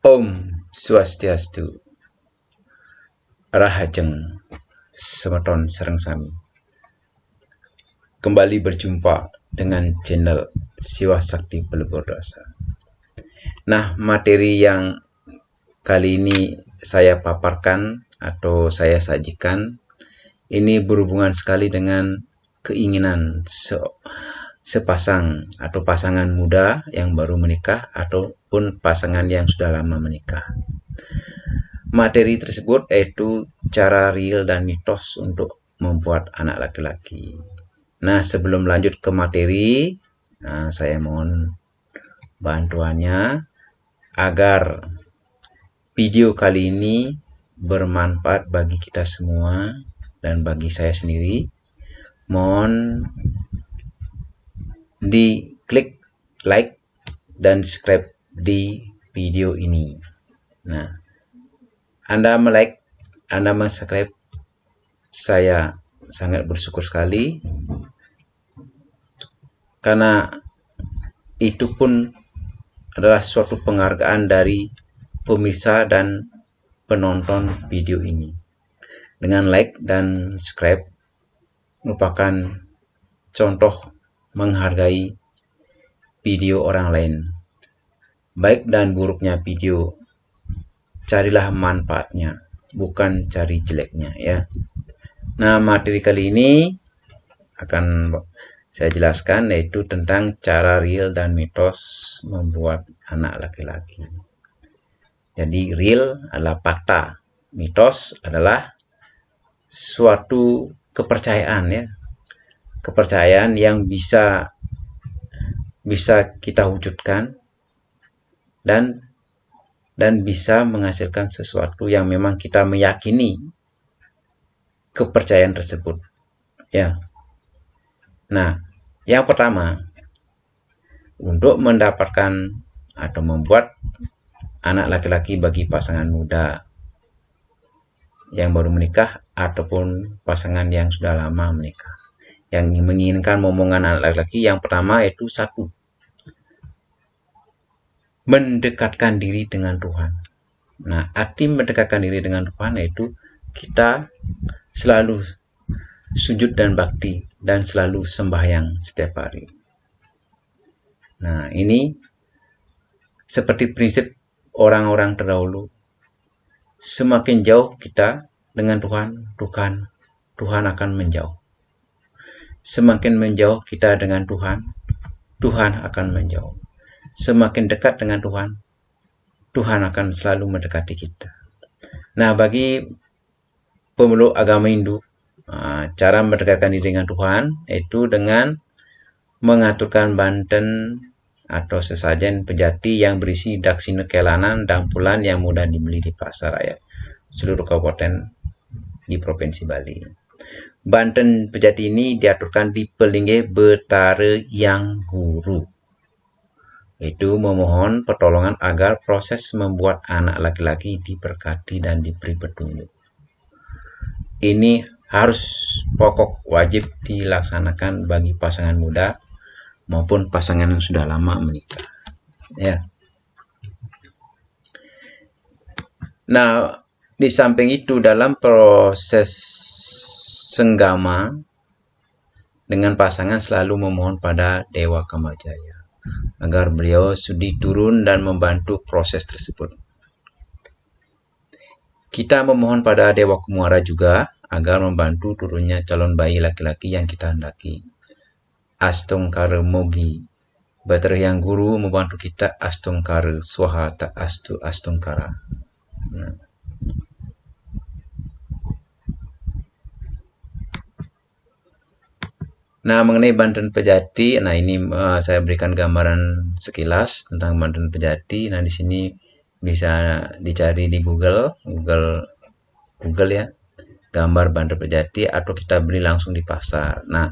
Om Swastiastu. Rahajeng Semeton Sereng Sami Kembali berjumpa dengan channel Siwa Sakti Pelebur Dosa. Nah materi yang kali ini saya paparkan atau saya sajikan ini berhubungan sekali dengan keinginan se sepasang atau pasangan muda yang baru menikah ataupun pasangan yang sudah lama menikah. Materi tersebut yaitu cara real dan mitos untuk membuat anak laki-laki. Nah, sebelum lanjut ke materi, nah, saya mohon bantuannya agar video kali ini bermanfaat bagi kita semua dan bagi saya sendiri. Mohon di klik like dan subscribe di video ini. Nah, Anda melike, Anda subscribe, saya sangat bersyukur sekali karena itu pun adalah suatu penghargaan dari pemirsa dan penonton video ini. Dengan like dan subscribe merupakan contoh menghargai video orang lain. Baik dan buruknya video, carilah manfaatnya, bukan cari jeleknya ya. Nah, materi kali ini akan saya jelaskan yaitu tentang cara real dan mitos membuat anak laki-laki. Jadi real adalah fakta, mitos adalah suatu kepercayaan ya kepercayaan yang bisa bisa kita wujudkan dan dan bisa menghasilkan sesuatu yang memang kita meyakini kepercayaan tersebut. Ya. Nah yang pertama untuk mendapatkan atau membuat anak laki-laki bagi pasangan muda yang baru menikah ataupun pasangan yang sudah lama menikah. Yang menginginkan momongan anak laki-laki yang pertama itu satu mendekatkan diri dengan Tuhan. Nah arti mendekatkan diri dengan Tuhan yaitu kita selalu sujud dan bakti dan selalu sembahyang setiap hari. Nah ini seperti prinsip orang-orang terdahulu. Semakin jauh kita dengan Tuhan Tuhan Tuhan akan menjauh. Semakin menjauh kita dengan Tuhan, Tuhan akan menjauh. Semakin dekat dengan Tuhan, Tuhan akan selalu mendekati kita. Nah, bagi pemeluk agama Hindu, ah, cara mendekatkan diri dengan Tuhan yaitu dengan mengaturkan banten atau sesajen pejati yang berisi daksina kelanan dan pulan yang mudah dibeli di pasar raya seluruh kabupaten di Provinsi Bali. Banten Pejati ini diaturkan di Pelingge Betara Yang Guru. Itu memohon pertolongan agar proses membuat anak laki-laki diberkati dan diberi petunjuk. Ini harus pokok wajib dilaksanakan bagi pasangan muda maupun pasangan yang sudah lama menikah. Ya. Nah, di samping itu dalam proses senggama dengan pasangan selalu memohon pada Dewa Kamajaya agar beliau sudi turun dan membantu proses tersebut. Kita memohon pada Dewa Kumara juga agar membantu turunnya calon bayi laki-laki yang kita hendaki. Astungkara Mogi Bater yang guru membantu kita Astungkara Swaha Tak Astu Astungkara. Nah. Nah, mengenai Banten Pejati, nah ini uh, saya berikan gambaran sekilas tentang Banten Pejati. Nah, di sini bisa dicari di Google, Google Google ya, gambar Banten Pejati atau kita beli langsung di pasar. Nah,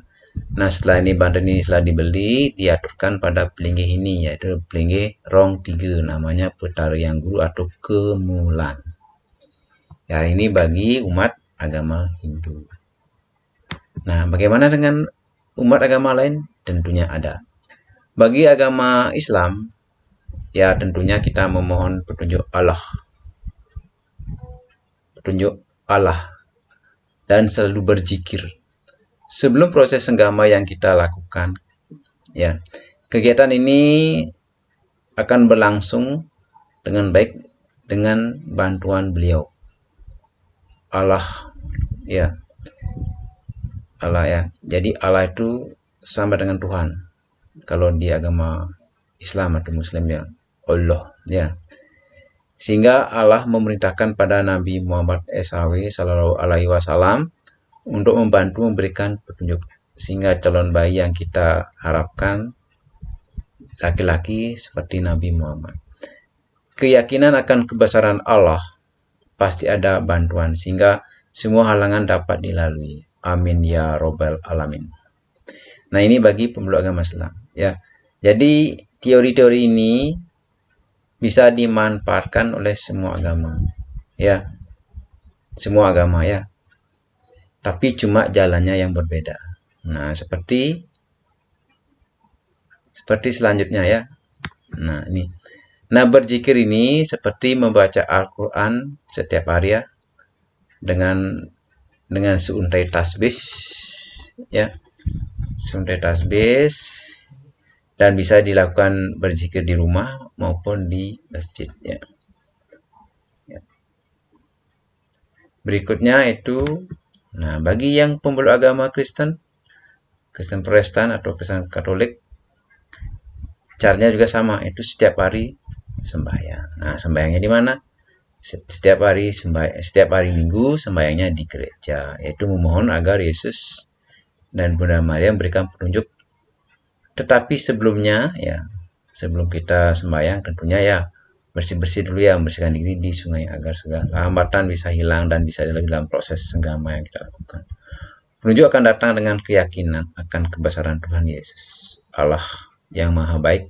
nah setelah ini Banten ini setelah dibeli, diaturkan pada pelinggi ini yaitu pelinggi rong 3 namanya Petara yang Guru atau Kemulan. Ya, ini bagi umat agama Hindu. Nah, bagaimana dengan umat agama lain tentunya ada. Bagi agama Islam, ya tentunya kita memohon petunjuk Allah. Petunjuk Allah. Dan selalu berzikir. Sebelum proses senggama yang kita lakukan ya kegiatan ini akan berlangsung dengan baik dengan bantuan beliau. Allah ya Allah ya. Jadi Allah itu sama dengan Tuhan. Kalau di agama Islam atau Muslim ya Allah ya. Sehingga Allah memerintahkan pada Nabi Muhammad SAW Shallallahu Alaihi Wasallam untuk membantu memberikan petunjuk. Sehingga calon bayi yang kita harapkan laki-laki seperti Nabi Muhammad. Keyakinan akan kebesaran Allah pasti ada bantuan sehingga semua halangan dapat dilalui Amin ya robbal alamin. Nah ini bagi pemeluk agama Islam ya. Jadi teori-teori ini bisa dimanfaatkan oleh semua agama ya. Semua agama ya. Tapi cuma jalannya yang berbeda. Nah seperti seperti selanjutnya ya. Nah ini. Nah berzikir ini seperti membaca Al-Quran setiap hari ya. Dengan dengan seuntai tasbih ya seuntai tasbih dan bisa dilakukan berzikir di rumah maupun di masjid ya. ya. Berikutnya itu nah bagi yang pemeluk agama Kristen Kristen Protestan atau Kristen Katolik caranya juga sama itu setiap hari sembahyang. Nah, sembahyangnya di mana? Setiap hari setiap hari Minggu sembahyangnya di gereja yaitu memohon agar Yesus dan Bunda Maria memberikan petunjuk. Tetapi sebelumnya ya sebelum kita sembahyang tentunya ya bersih-bersih dulu ya membersihkan diri di sungai agar segala hambatan bisa hilang dan bisa dalam proses senggama yang kita lakukan. Petunjuk akan datang dengan keyakinan akan kebesaran Tuhan Yesus. Allah yang maha baik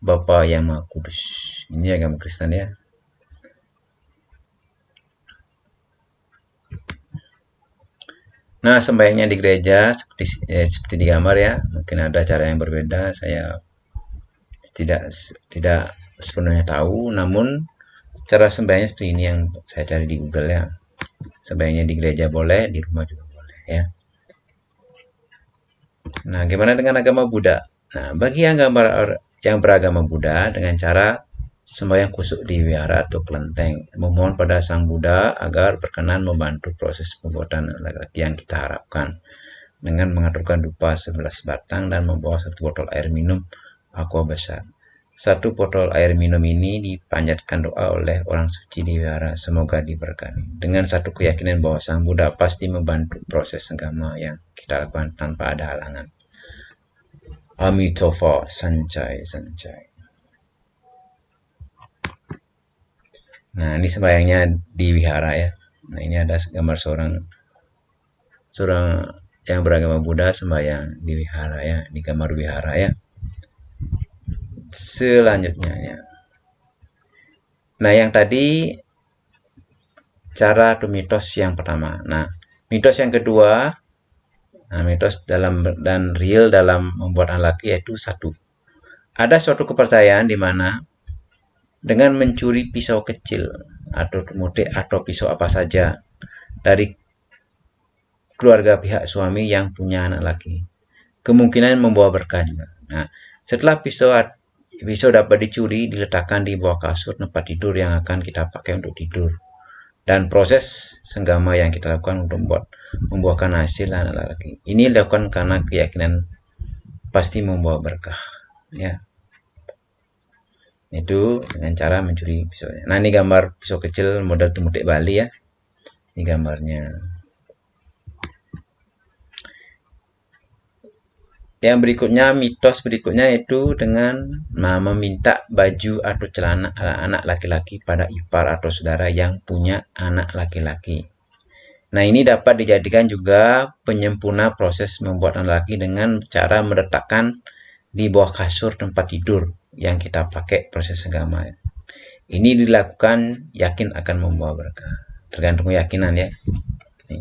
Bapa yang maha kudus. Ini agama Kristen ya Nah, sembahyangnya di gereja seperti eh, seperti di gambar ya. Mungkin ada cara yang berbeda. Saya tidak tidak sepenuhnya tahu, namun cara sembahyangnya seperti ini yang saya cari di Google ya. Sembahyangnya di gereja boleh, di rumah juga boleh ya. Nah, gimana dengan agama Buddha? Nah, bagi yang gambar yang beragama Buddha dengan cara sembahyang kusuk di wihara atau kelenteng, memohon pada Sang Buddha agar berkenan membantu proses pembuatan laki-laki yang kita harapkan dengan mengaturkan dupa 11 batang dan membawa satu botol air minum aqua besar. Satu botol air minum ini dipanjatkan doa oleh orang suci di wihara, semoga diberkati. Dengan satu keyakinan bahwa Sang Buddha pasti membantu proses agama yang kita lakukan tanpa ada halangan. Amitabha Sancai Sancai. Nah, ini sembayangnya di wihara ya. Nah, ini ada gambar seorang seorang yang beragama Buddha sembahyang di wihara ya, di kamar wihara ya. Selanjutnya ya. Nah, yang tadi cara atau mitos yang pertama. Nah, mitos yang kedua, nah mitos dalam dan real dalam membuat laki yaitu satu. Ada suatu kepercayaan di mana dengan mencuri pisau kecil atau mudik atau pisau apa saja dari keluarga pihak suami yang punya anak laki. Kemungkinan membawa berkah juga. Nah, setelah pisau pisau dapat dicuri, diletakkan di bawah kasur tempat tidur yang akan kita pakai untuk tidur. Dan proses senggama yang kita lakukan untuk membuat membuahkan hasil anak laki. Ini dilakukan karena keyakinan pasti membawa berkah. Ya, itu dengan cara mencuri pisaunya nah ini gambar pisau kecil model temutik Bali ya. Ini gambarnya. Yang berikutnya mitos berikutnya itu dengan nah, meminta baju atau celana anak laki-laki pada ipar atau saudara yang punya anak laki-laki. Nah, ini dapat dijadikan juga penyempurna proses membuat anak laki dengan cara meletakkan di bawah kasur tempat tidur yang kita pakai proses agama. Ini dilakukan yakin akan membawa berkah. Tergantung keyakinan ya. Ini,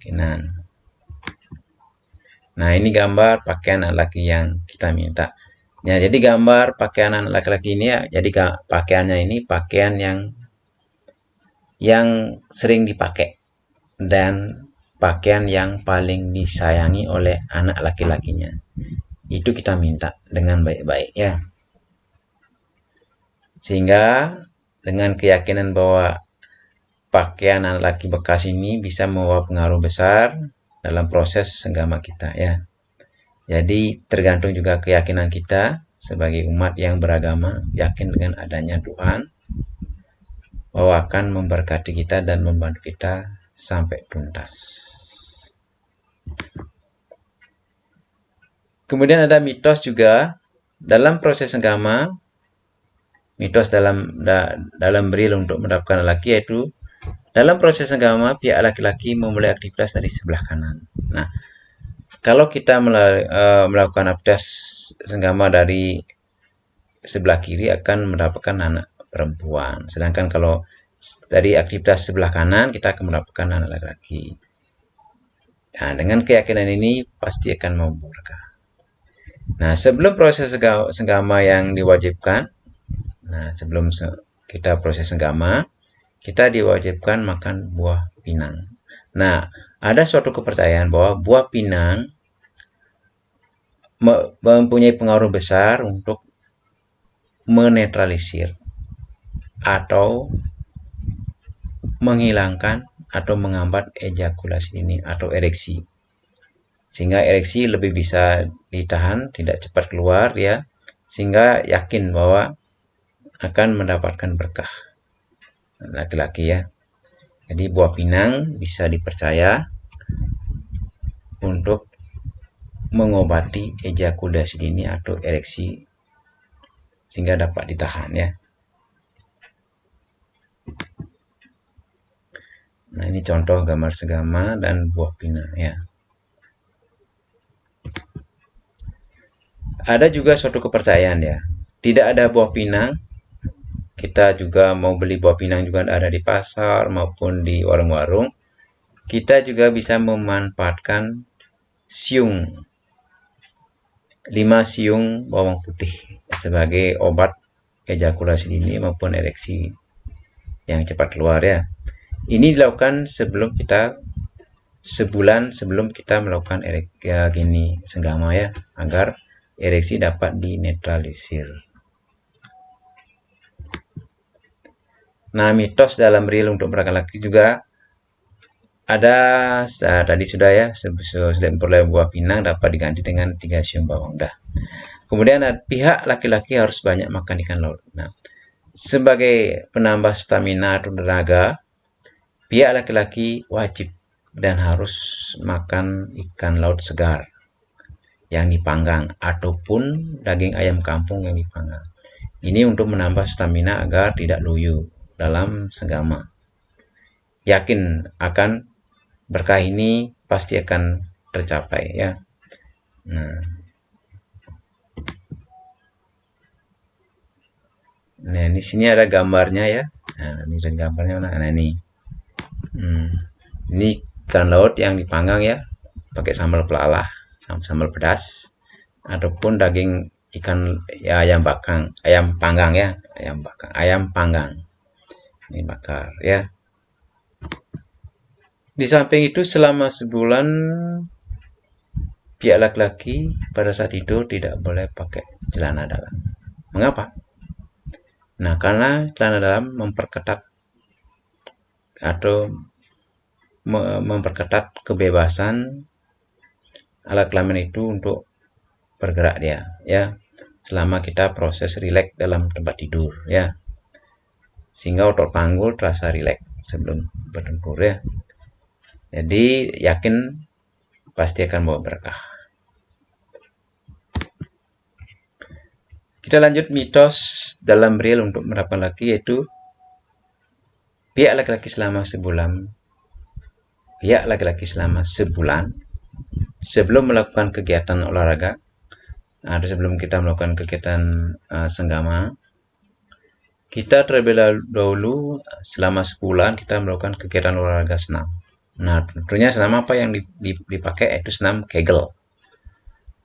keyakinan. Nah ini gambar pakaian laki yang kita minta. Ya, jadi gambar pakaian laki-laki ini ya, jadi pakaiannya ini pakaian yang yang sering dipakai dan pakaian yang paling disayangi oleh anak laki-lakinya. Itu kita minta dengan baik-baik ya. Sehingga dengan keyakinan bahwa pakaian anak laki bekas ini bisa membawa pengaruh besar dalam proses senggama kita ya. Jadi tergantung juga keyakinan kita sebagai umat yang beragama, yakin dengan adanya Tuhan, bahwa akan memberkati kita dan membantu kita sampai tuntas. Kemudian ada mitos juga dalam proses senggama, mitos dalam da, dalam beril untuk mendapatkan laki yaitu dalam proses senggama pihak laki-laki memulai aktivitas dari sebelah kanan. Nah, kalau kita eh, melakukan aktivitas senggama dari sebelah kiri akan mendapatkan anak perempuan. Sedangkan kalau dari aktivitas sebelah kanan kita akan mendapatkan anak laki-laki. Nah, dengan keyakinan ini pasti akan membuka. Nah, sebelum proses senggama yang diwajibkan, nah sebelum kita proses senggama, kita diwajibkan makan buah pinang. Nah, ada suatu kepercayaan bahwa buah pinang mempunyai pengaruh besar untuk menetralisir atau menghilangkan atau menghambat ejakulasi ini atau ereksi. Sehingga ereksi lebih bisa ditahan, tidak cepat keluar ya, sehingga yakin bahwa akan mendapatkan berkah laki-laki ya. Jadi buah pinang bisa dipercaya untuk mengobati ejakulasi dini atau ereksi sehingga dapat ditahan ya. Nah, ini contoh gambar segama dan buah pinang ya. Ada juga suatu kepercayaan ya. Tidak ada buah pinang kita juga mau beli buah pinang juga ada di pasar maupun di warung-warung. Kita juga bisa memanfaatkan siung 5 siung bawang putih sebagai obat ejakulasi dini maupun ereksi yang cepat keluar ya. Ini dilakukan sebelum kita sebulan sebelum kita melakukan ereksi ya, gini senggama ya agar ereksi dapat dinetralisir Nah, mitos dalam real untuk mereka laki juga ada nah, tadi sudah ya sudah memperoleh buah pinang dapat diganti dengan tiga siung bawang dah. Kemudian pihak laki-laki harus banyak makan ikan laut. Nah, sebagai penambah stamina atau tenaga, pihak laki-laki wajib dan harus makan ikan laut segar yang dipanggang ataupun daging ayam kampung yang dipanggang. Ini untuk menambah stamina agar tidak loyo dalam senggama. Yakin akan berkah ini pasti akan tercapai ya. Nah, nah di sini ada gambarnya ya. Nah, ini dan gambarnya mana? Nah ini, hmm, ini ikan laut yang dipanggang ya, pakai sambal pelalah, sambal pedas, ataupun daging ikan ya ayam bakang, ayam panggang ya, ayam bakang, ayam panggang ini bakar ya. Di samping itu selama sebulan pihak laki-laki pada saat tidur tidak boleh pakai celana dalam. Mengapa? Nah karena celana dalam memperketat atau memperketat kebebasan alat kelamin itu untuk bergerak dia ya. Selama kita proses rileks dalam tempat tidur ya sehingga otot panggul terasa rileks sebelum bertempur ya. Jadi yakin pasti akan bawa berkah. Kita lanjut mitos dalam real untuk mendapatkan laki yaitu pihak laki-laki selama sebulan pihak laki-laki selama sebulan sebelum melakukan kegiatan olahraga atau sebelum kita melakukan kegiatan uh, senggama kita terlebih dahulu selama sebulan kita melakukan kegiatan olahraga senam. Nah, tentunya senam apa yang dipakai itu senam Kegel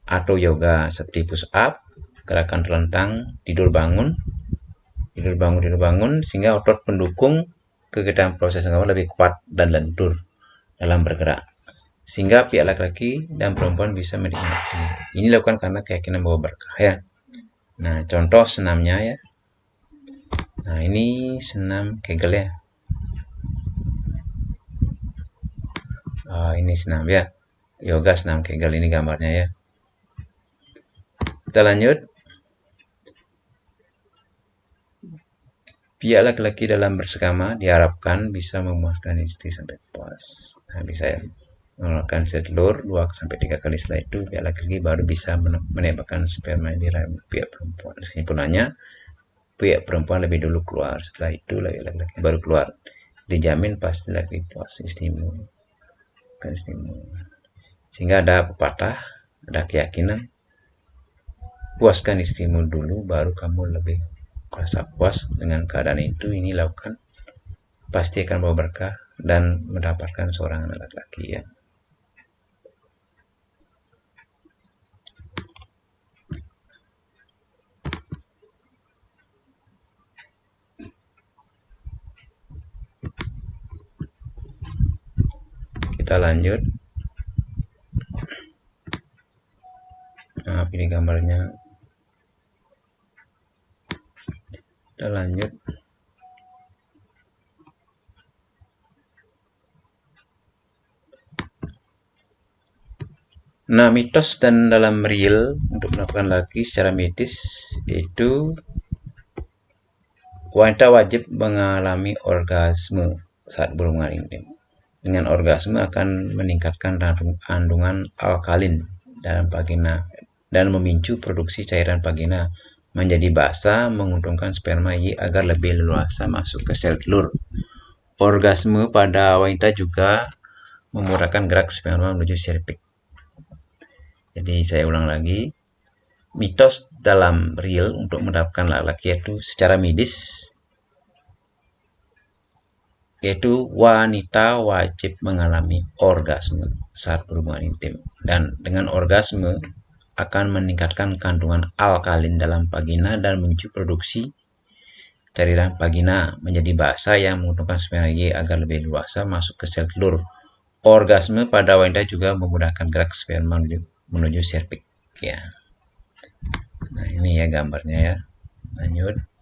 atau yoga seperti push up, gerakan terlentang tidur bangun tidur bangun tidur bangun sehingga otot pendukung kegiatan proses gambar lebih kuat dan lentur dalam bergerak sehingga pihak laki-laki dan perempuan bisa menikmati. Ini dilakukan karena keyakinan bahwa berkah ya. Nah, contoh senamnya ya. Nah, ini senam Kegel ya. Oh, ini senam ya. Yoga senam Kegel ini gambarnya ya. Kita lanjut. Pihak laki-laki dalam bersegama diharapkan bisa memuaskan istri sampai puas. Nah, bisa ya mengeluarkan sel telur 2 sampai 3 kali setelah itu pihak laki-laki baru bisa menembakkan sperma di rahim pihak perempuan. Kesimpulannya, pihak perempuan lebih dulu keluar, setelah itu laki-laki baru keluar. Dijamin pasti laki puas istimu. Kan istimu. Sehingga ada pepatah, ada keyakinan puaskan istrimu dulu baru kamu lebih merasa puas dengan keadaan itu ini lakukan pasti akan bawa berkah dan mendapatkan seorang anak laki-laki ya kita lanjut. Nah ini gambarnya. Kita lanjut. Nah, mitos dan dalam real untuk melakukan lagi secara medis itu wanita wajib mengalami orgasme saat berhubungan intim dengan orgasme akan meningkatkan kandungan alkalin dalam vagina dan memicu produksi cairan vagina menjadi basah menguntungkan sperma Y agar lebih leluasa masuk ke sel telur. Orgasme pada wanita juga memudahkan gerak sperma menuju cervix. Jadi saya ulang lagi, mitos dalam real untuk mendapatkan laki-laki itu secara medis yaitu wanita wajib mengalami orgasme saat berhubungan intim dan dengan orgasme akan meningkatkan kandungan alkalin dalam vagina dan memicu produksi cairan vagina menjadi basah yang sperma Y agar lebih luasa masuk ke sel telur. Orgasme pada wanita juga memudahkan gerak sperma menuju serviks. Ya. Nah, ini ya gambarnya ya. Lanjut.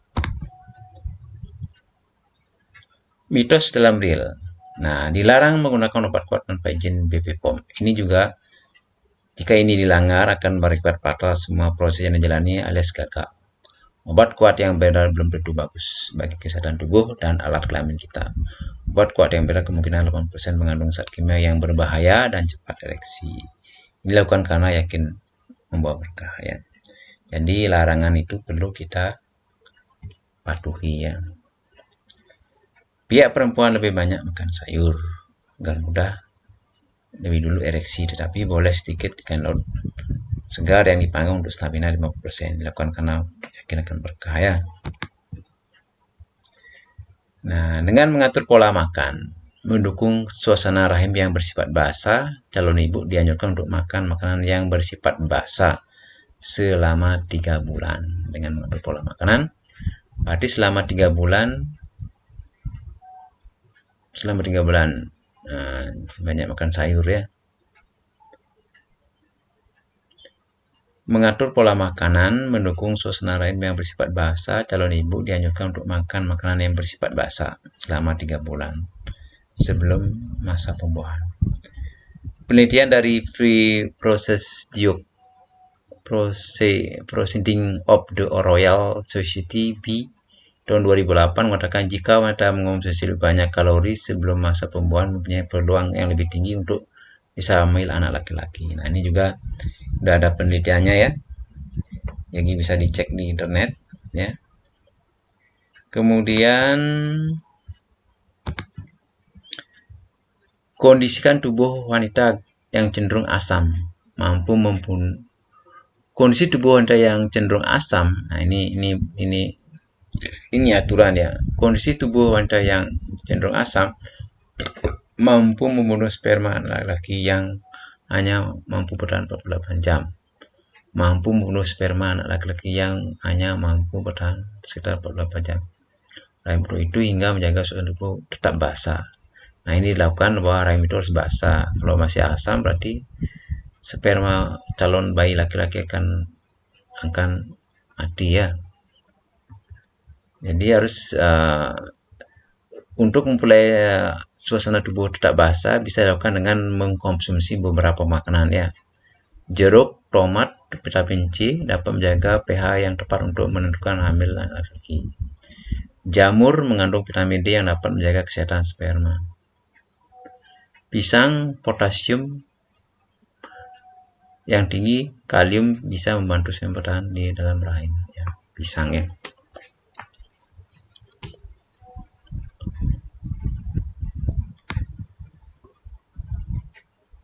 Mitos dalam real. Nah, dilarang menggunakan obat kuat tanpa izin BPOM. Ini juga jika ini dilanggar akan berakibat fatal semua proses yang dijalani alias gagal. Obat kuat yang beredar belum tentu bagus bagi kesehatan tubuh dan alat kelamin kita. Obat kuat yang beredar kemungkinan 80% mengandung zat kimia yang berbahaya dan cepat ereksi. Dilakukan karena yakin membawa berkah ya. Jadi larangan itu perlu kita patuhi ya. Pihak perempuan lebih banyak makan sayur agar mudah lebih dulu ereksi tetapi boleh sedikit ikan laut segar yang dipanggang untuk stamina 50% dilakukan karena yakin akan berkah ya. Nah, dengan mengatur pola makan, mendukung suasana rahim yang bersifat basah, calon ibu dianjurkan untuk makan makanan yang bersifat basah selama tiga bulan dengan mengatur pola makanan. Berarti selama tiga bulan selama tiga bulan. Nah, sebanyak makan sayur ya. Mengatur pola makanan mendukung suasana rahim yang bersifat basah. Calon ibu dianjurkan untuk makan makanan yang bersifat basah selama tiga bulan sebelum masa pembuahan. Penelitian dari Free Process Diok Proceeding of the Royal Society B tahun 2008 mengatakan jika wanita mengonsumsi lebih banyak kalori sebelum masa pembuahan mempunyai peluang yang lebih tinggi untuk bisa hamil anak laki-laki. Nah ini juga udah ada penelitiannya ya. Jadi bisa dicek di internet ya. Kemudian kondisikan tubuh wanita yang cenderung asam mampu mempun kondisi tubuh wanita yang cenderung asam. Nah ini ini ini ini aturan ya kondisi tubuh wanita yang cenderung asam mampu membunuh sperma laki-laki yang hanya mampu bertahan 48 jam mampu membunuh sperma anak laki-laki yang hanya mampu bertahan sekitar 48 jam. Rahim itu hingga menjaga suasana tubuh tetap basah. Nah ini dilakukan bahwa rahim itu harus basah. Kalau masih asam berarti sperma calon bayi laki-laki akan akan mati ya. Jadi harus uh, untuk memulai uh, suasana tubuh tetap basah bisa dilakukan dengan mengkonsumsi beberapa makanan ya. Jeruk, tomat, vitamin C dapat menjaga pH yang tepat untuk menentukan hamil laki-laki. Jamur mengandung vitamin D yang dapat menjaga kesehatan sperma. Pisang, potasium yang tinggi, kalium bisa membantu sperma di dalam rahim. Ya, pisang ya.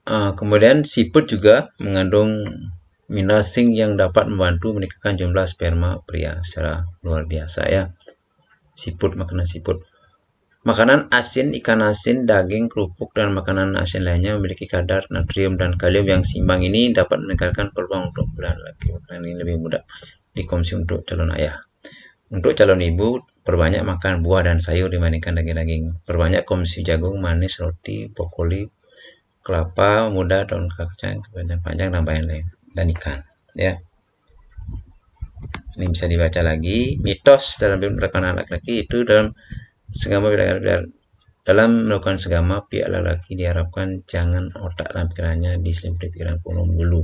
Uh, kemudian siput juga mengandung mineral yang dapat membantu meningkatkan jumlah sperma pria secara luar biasa ya. Siput makanan siput. Makanan asin, ikan asin, daging, kerupuk, dan makanan asin lainnya memiliki kadar natrium dan kalium yang seimbang ini dapat meningkatkan peluang untuk bulan laki. Makanan ini lebih mudah dikonsumsi untuk calon ayah. Untuk calon ibu, perbanyak makan buah dan sayur dibandingkan daging-daging. Perbanyak konsumsi jagung, manis, roti, brokoli, kelapa muda daun kacang panjang-panjang dan lain-lain dan ikan ya. Ini bisa dibaca lagi. Mitos dalam melakukan laki-laki itu dalam segama dalam melakukan segama pihak laki-laki diharapkan jangan otak dan pikirannya diselimuti pikiran penuh dulu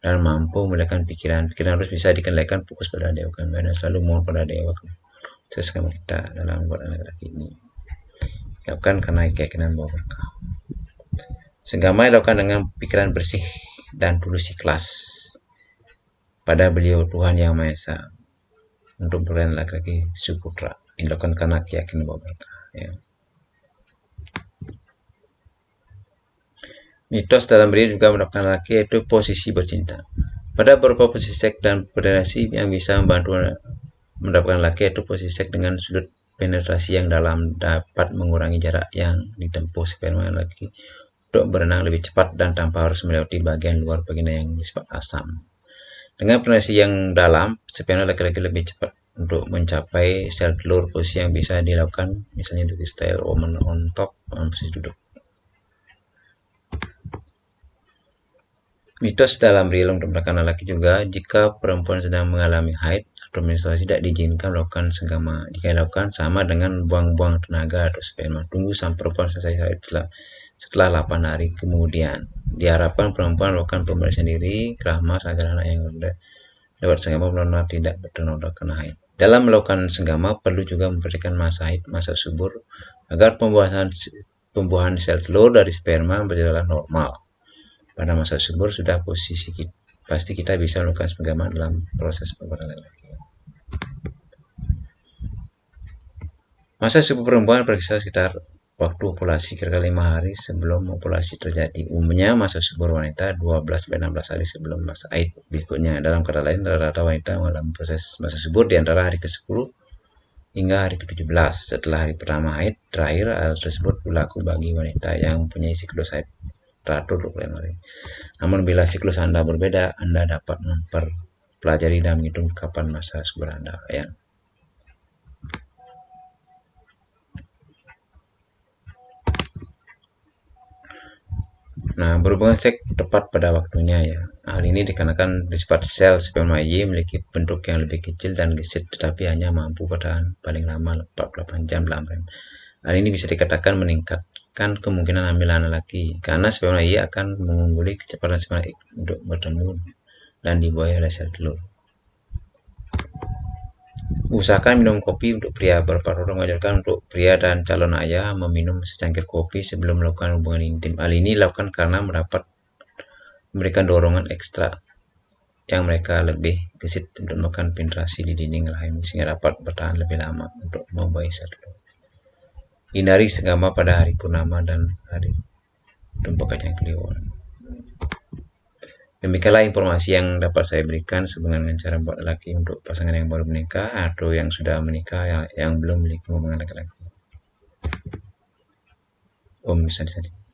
dan mampu melekan pikiran. Pikiran harus bisa dikendalikan fokus pada dewa dan selalu mohon pada dewa sesama kita dalam buat laki-laki ini. Siapkan karena keyakinan bahwa berkah Senggama dilakukan dengan pikiran bersih dan tulus ikhlas pada beliau Tuhan Yang Maha Esa untuk berlian laki-laki suputra dilakukan karena keyakinan bahwa berkah ya. Mitos dalam diri juga mendapatkan laki yaitu posisi bercinta. Pada beberapa posisi seks dan penetrasi yang bisa membantu mendapatkan laki yaitu posisi seks dengan sudut penetrasi yang dalam dapat mengurangi jarak yang ditempuh sperma laki untuk berenang lebih cepat dan tanpa harus melewati bagian luar vagina yang bersifat asam. Dengan penetrasi yang dalam, sperma laki-laki lebih cepat untuk mencapai sel telur posisi yang bisa dilakukan misalnya untuk style woman on top dalam posisi duduk. Mitos dalam real untuk laki juga, jika perempuan sedang mengalami haid atau menstruasi tidak diizinkan melakukan senggama. Jika dilakukan sama dengan buang-buang tenaga atau sperma. Tunggu sampai perempuan selesai haid setelah setelah 8 hari kemudian. Diharapkan perempuan melakukan pembersihan diri, keramas agar anak yang lewat senggama benar-benar tidak bertenoda kena haid. Dalam melakukan senggama perlu juga memberikan masa haid, masa subur agar pembuahan pembuahan sel telur dari sperma berjalan normal. Pada masa subur sudah posisi kita, pasti kita bisa melakukan senggama dalam proses pembuahan laki. Masa subur perempuan berkisar sekitar waktu ovulasi kira-kira lima hari sebelum ovulasi terjadi. Umumnya masa subur wanita 12-16 hari sebelum masa haid berikutnya. Dalam kata lain, rata-rata wanita mengalami proses masa subur di antara hari ke-10 hingga hari ke-17. Setelah hari pertama haid, terakhir hal tersebut berlaku bagi wanita yang mempunyai siklus haid teratur 25 hari. Namun bila siklus Anda berbeda, Anda dapat mempelajari dan menghitung kapan masa subur Anda. Ya. Nah, berhubungan seks tepat pada waktunya ya. Hal ini dikarenakan sifat sel sperma Y memiliki bentuk yang lebih kecil dan gesit tetapi hanya mampu bertahan paling lama 48 jam dalam rem. Hal ini bisa dikatakan meningkatkan kemungkinan hamil laki karena sperma Y akan mengungguli kecepatan sperma X untuk bertemu dan dibuai oleh sel telur. Usahakan minum kopi untuk pria. Beberapa orang mengajarkan untuk pria dan calon ayah meminum secangkir kopi sebelum melakukan hubungan intim. Hal ini dilakukan karena mendapat memberikan dorongan ekstra yang mereka lebih gesit untuk melakukan penetrasi di dinding rahim sehingga dapat bertahan lebih lama untuk membayi satu. Hindari segama pada hari purnama dan hari tumpah kacang kliwon. Demikianlah informasi yang dapat saya berikan sehubungan dengan cara buat laki untuk pasangan yang baru menikah atau yang sudah menikah yang, yang belum memiliki hubungan laki-laki. Om Sadi Sadi.